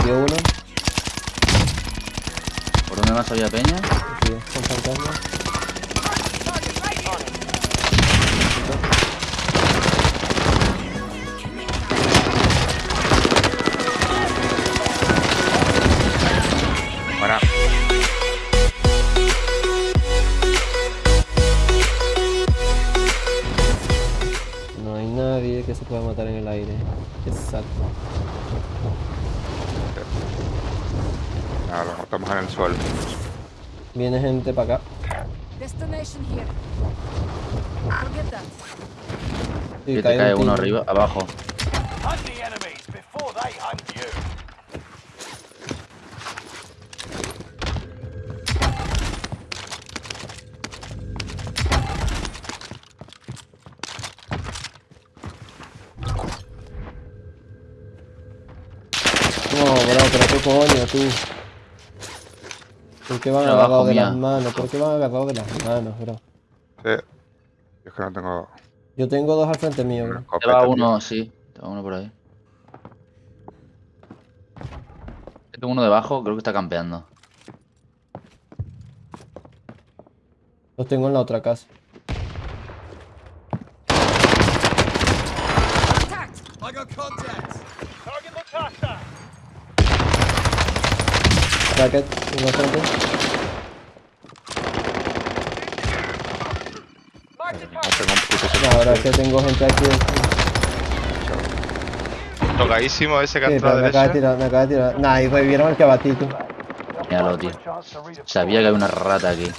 Uno. ¿Por dónde más había peña? Sí, con. No hay nadie que se pueda matar en el aire. Exacto. Nada, lo matamos en el suelo. Viene gente para acá. Destination here. Forget that. Sí, te cae un uno arriba, abajo. Hunt the enemies before they hunt you. No, bro, pero qué coño, tú. ¿Por qué van Abajo, agarrados de mía. las manos? ¿Por qué van agarrados de las manos, bro? Sí. Yo es que no tengo Yo tengo dos al frente mío, bro. Te va uno, sí. Te va uno por ahí. Tengo uno debajo, creo que está campeando. Los tengo en la otra casa. Bracket, uno frente. No No, ahora es que tengo gente aquí. Tocadísimo ese que ha Sí, pero a me acaba de tirar, me acaba de tirar. Nah, y revivieron el que abatí, tú. Míralo, tío. Sabía que había una rata aquí.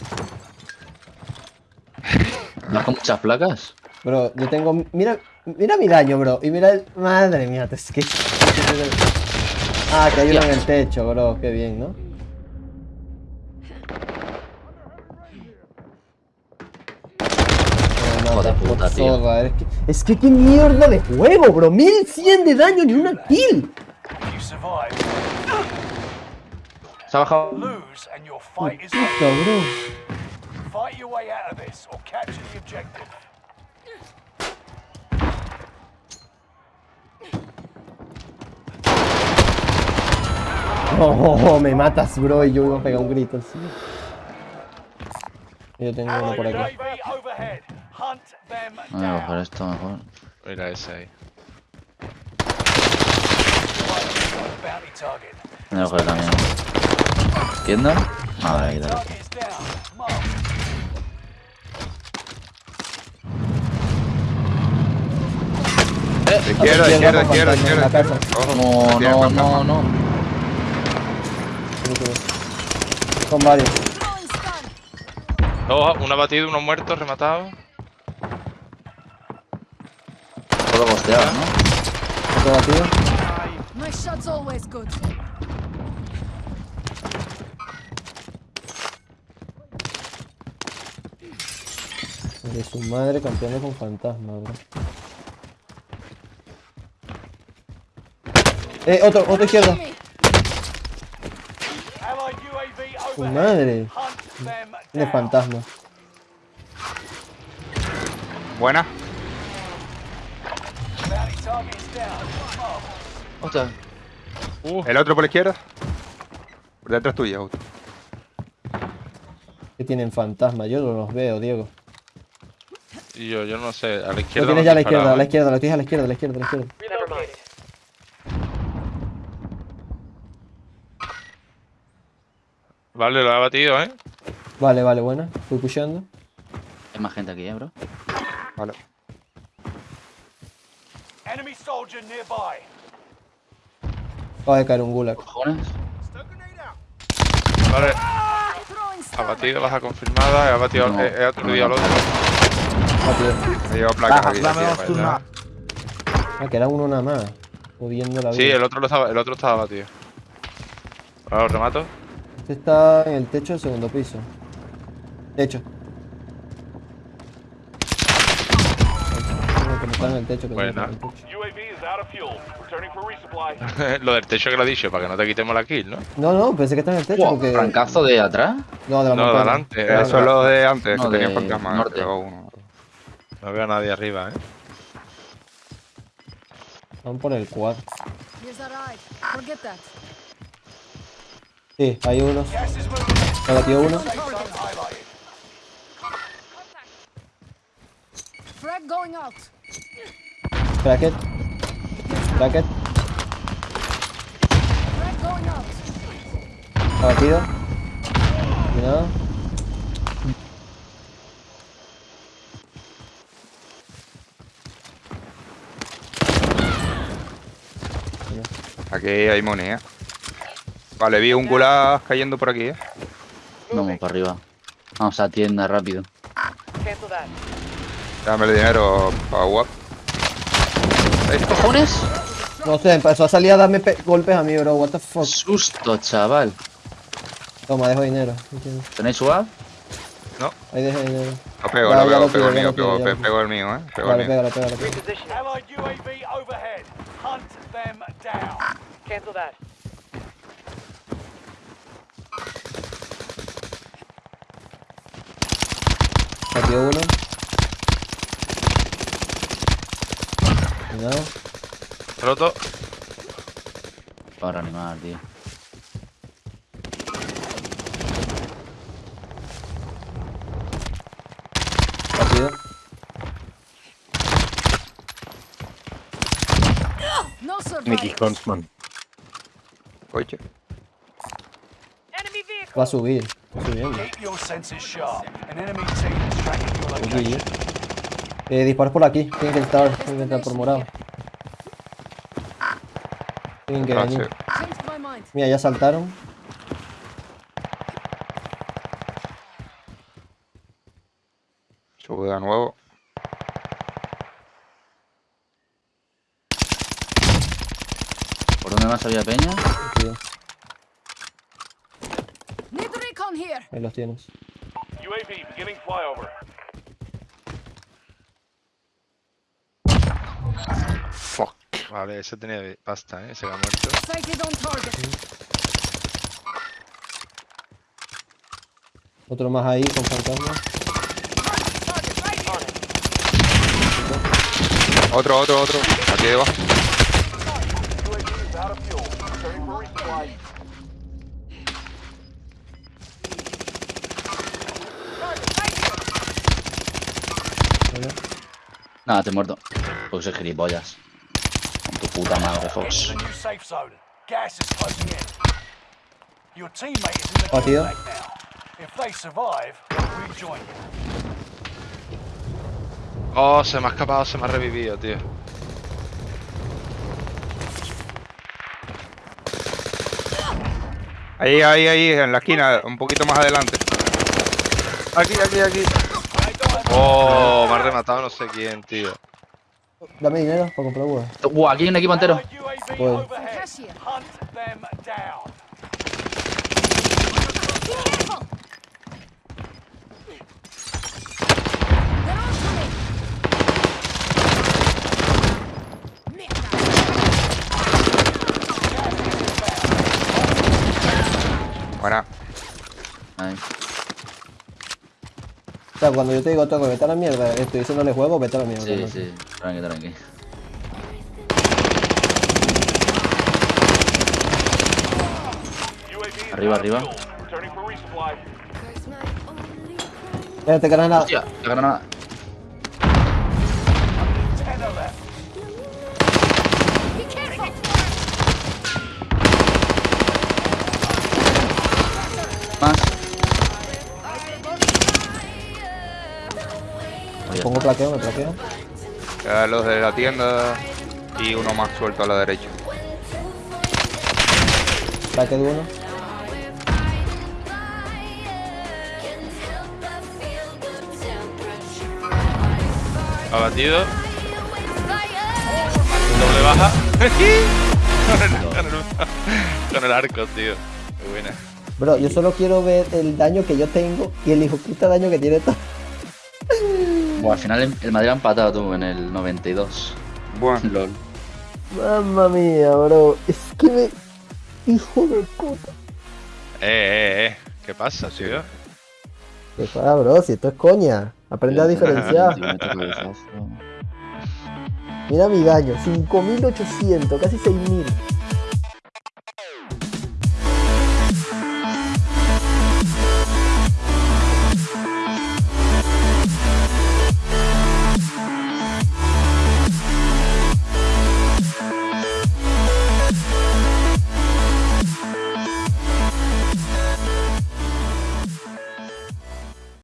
¿Vas con muchas placas? Bro, yo tengo. Mira, mira mi daño, bro. Y mira el. Madre mía, es que. Ah, que hay uno en el techo, bro. Qué bien, ¿no? Puta, tío. zorra, Es que, es que qué mierda de juego, bro. 1100 de daño ni una kill. If you survive, Se ha bajado. lose and your fight is Puta, over. bro. Fight your way out of this or capture the objective. Oh, me matas, bro. Y yo iba a pegar un grito así. Yo tengo uno por aquí. UAV overhead. Hunt them Voy a coger esto mejor. Mira ese ahí. Voy a coger también. ¿Tienda? Madre ahí, dale. Mark. Izquierda, izquierda, izquierda, izquierda. No, no, no, no. Son varios. Dos, uno abatido, uno muerto, rematado. Puedo costear, ¿no? Otro batido. My shot's always good. De su madre campeando con fantasma, bro. Eh, otro, otro izquierda. UAV Su madre. Down. fantasma. Buena. Mark. Hostia. El otro por la izquierda. Por detrás tuya, justo. Que tienen fantasma. Yo no los veo, Diego. Y yo, yo no sé, a la Lo izquierda. tienes me ya a la izquierda, a la izquierda, lo tienes a la izquierda, a la izquierda, a la izquierda, a la izquierda. Vale, lo ha abatido, ¿eh? Vale, vale, buena. Fui pusheando. Hay más gente aquí, ¿eh, bro? Vale. Enemy soldier nearby. Acaba de caer un gulag. ¿Cojones? Vale, abatido, baja confirmada. He abatido, No, he, he aturdido no. al otro. Me llevo placas aquí. allá. Ah, que era uno nada más. Jodiendo la vida. Sí, el otro, lo estaba, el otro estaba abatido. Ahora lo remato. Este está en el techo del segundo piso. Techo. Está en el techo, que no Buena. está en el techo. UAV is out of fuel. Returning for resupply. lo del techo que lo he dicho, para que no te quitemos la kill, ¿no? No, no, pensé que está en el techo Buah, porque. ¿Francazo de atrás? No, de la No, de adelante. Claro. Eso es lo de antes, No, que tenía fantasma. norte. uno. No veo a nadie arriba, ¿eh? Van por el 4. Sí, hay in. Me batió uno. Bracket. Bracket. Frag going out. Abatido. Cuidado. Aquí hay moneda. Vale, vi un gulag cayendo por aquí, eh. Vamos para arriba. Vamos a tienda rápido. Dame el dinero para. ¿Qué cojones? No sé, empezó a salir a darme pe- golpes a mí, bro. What the fuck. Susto, chaval. Toma, dejo dinero. ¿Tenéis UAV? Ahí dejo dinero. Lo pego, lo pego, lo pego el mío, pego, pego el mío, eh. Pego Vale, el mío. pégalo, pégalo. Cancel that. Batió uno. Cuidado. Roto. Para reanimar, tío. Batido. No Mickey survivors. Huntsman. Coche. Va a subir. Va subiendo. Eh, disparos por aquí. Tienen que entrar, tienen que entrar por morado. Tienen que venir. Gracias. Mira, ya saltaron. Sube de nuevo. ¿Por dónde más había peña? Ahí los tienes. UAV beginning flyover. Fuck. Vale, ese tenía pasta, eh. Se ha muerto. Sighted on target. Otro más ahí con fantasma. Otro, otro, otro. Aquí debajo. Nada, te he muerto. Porque soy gilipollas. Con tu puta madre, Fox. You. Oh, se me ha escapado, se me ha revivido, tío. Ahí, ahí, ahí, en la esquina, un poquito más adelante. Aquí, aquí, aquí. Oh, me ha rematado no sé quién, tío. Dame dinero para comprar huevos. Uh, aquí hay un equipo entero. Allied sea, cuando yo te digo, toco, vete a la mierda, estoy diciéndole juego, vete a la mierda. Sí, ¿no? sí. Tranqui, tranqui. Arriba, arriba. Espérate, granada. Hostia, la granada. Más. Pongo plaqueo, me plaqueo. Quedan los de la tienda y uno más suelto a la derecha. Plaque de uno. Abatido. Doble baja. con, el, con el arco, tío. Qué buena. Bro, yo solo quiero ver el daño que yo tengo y el hijo puta daño que tiene todo. Buah, al final el- Madrid ha empatado tú en el 92. Bueno, LOL. Mamma mía, bro. Es que me. Hijo de puta. Eh, eh, eh. ¿Qué pasa, tío? ¿Qué pasa, bro? Si esto es coña. Aprende a diferenciar. Mira mi daño, 5800, casi 6000.